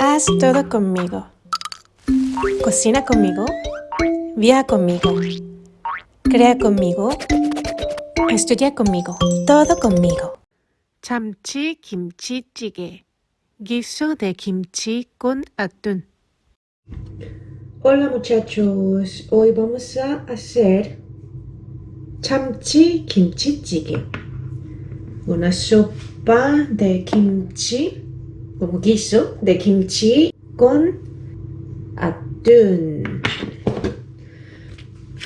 Haz todo conmigo. Cocina conmigo. Viaja conmigo. Crea conmigo. Estudia conmigo. Todo conmigo. 참치 김치찌개. Guiso de kimchi con atún. Hola muchachos, hoy vamos a hacer chamchi kimchi jjigae, una sopa de kimchi, como guiso de kimchi con atún.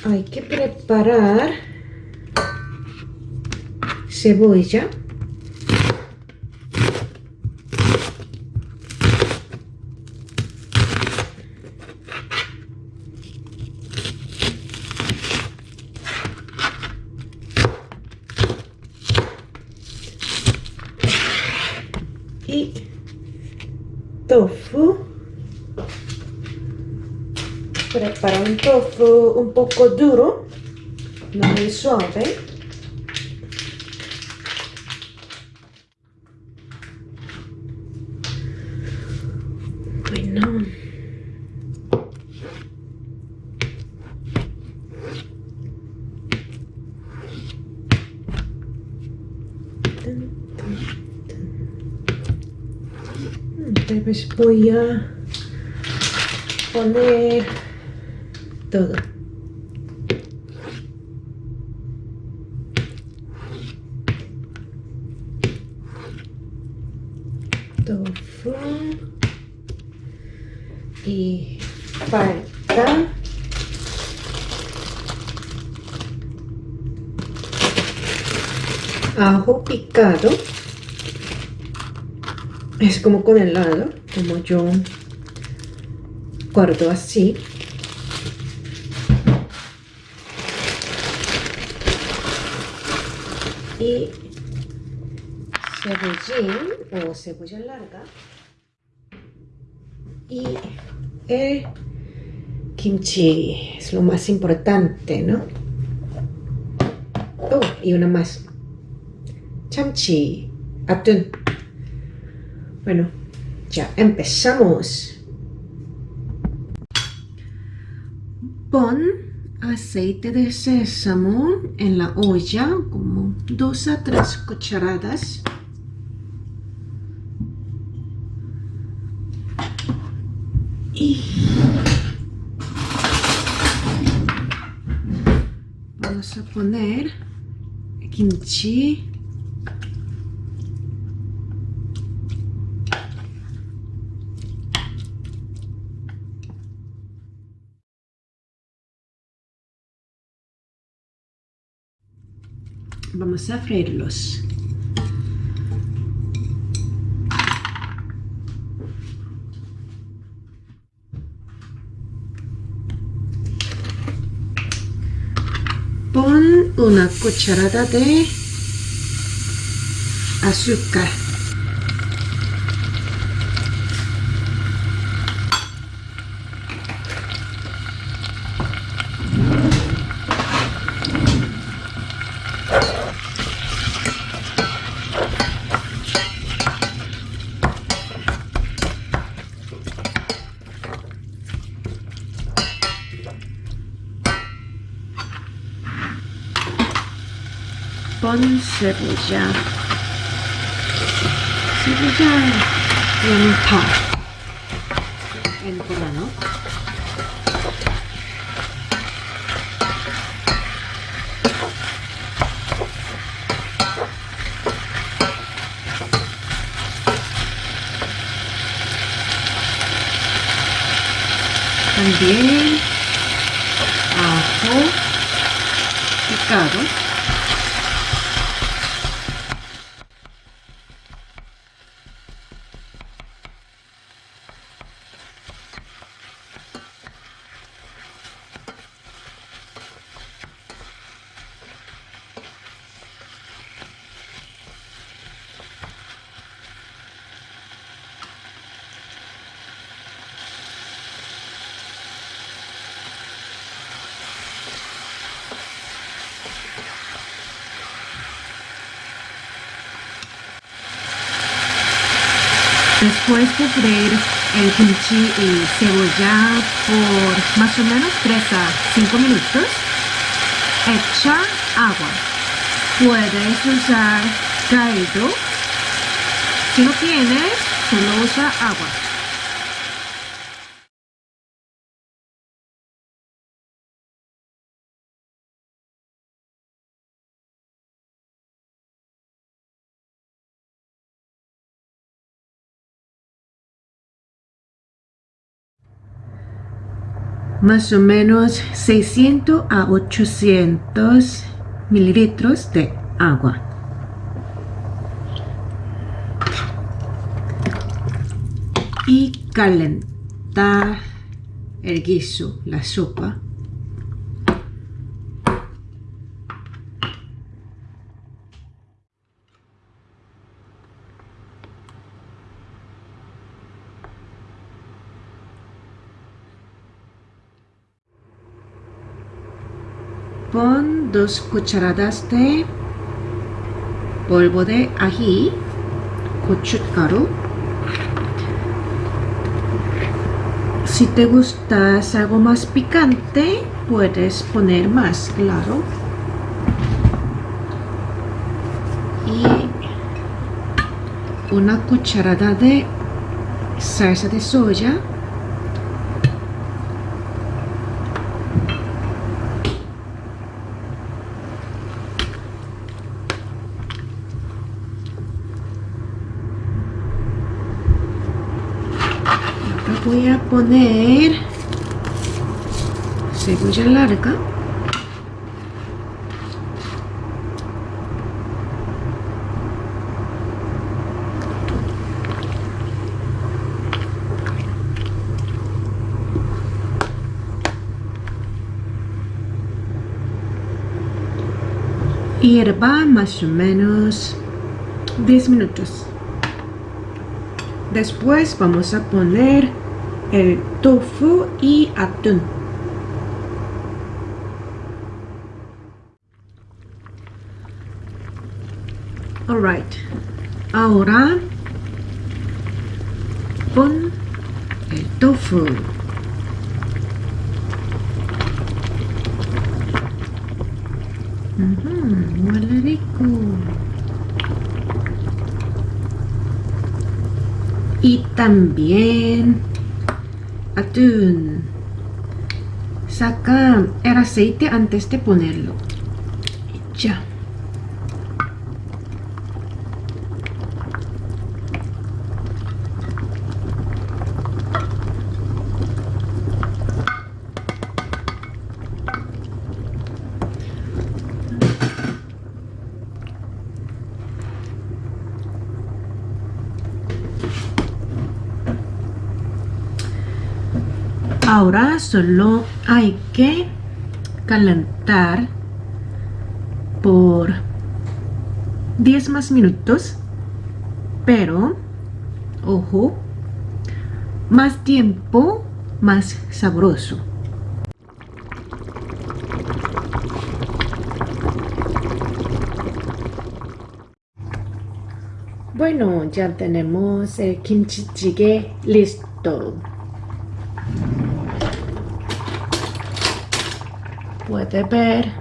Hay que preparar cebolla, tofu. Prepara un tofu un poco duro, no muy suave. Bueno. Vez voy a poner todo. Tofu y falta ajo picado es como con helado, como yo guardo así. Y cebollín o cebolla larga. Y el kimchi es lo más importante, ¿no? Oh, y una más. Chamchi, atún. Bueno, ya empezamos. Pon aceite de sésamo en la olla, como dos a tres cucharadas. Y vamos a poner kimchi. Vamos a freírlos. Pon una cucharada de azúcar. Pon cebolla. Cebolla blanca. En grano. También ajo picado. Después de freír el kimchi y cebolla por más o menos 3 a 5 minutos, echa agua. Puedes usar caldo. Si no tienes, solo usa agua. Más o menos 600 a 800 mililitros de agua. Y calentar el guiso, la sopa. Pon dos cucharadas de polvo de ají, gochugaru. Si te gusta algo más picante, puedes poner más, claro. Y una cucharada de salsa de soya voy a poner cebolla larga. Hierba más o menos 10 minutos. Después vamos a poner el tofu y atún. Alright, ahora pon el tofu. Uh huele rico. Y también atún. Saca el aceite antes de ponerlo. Ya. Ahora solo hay que calentar por 10 más minutos, pero, ojo, más tiempo, más sabroso. Bueno, ya tenemos el kimchi jjigae listo. Puede ver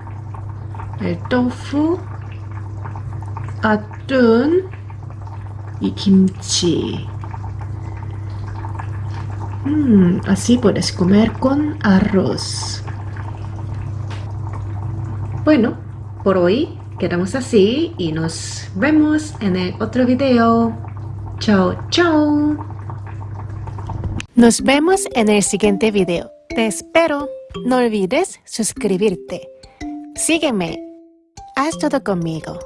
el tofu, atún y kimchi. Mm, así puedes comer con arroz. Bueno, por hoy quedamos así y nos vemos en el otro video. Chao, chao. Nos vemos en el siguiente video. Te espero. No olvides suscribirte. Sígueme. Haz todo conmigo.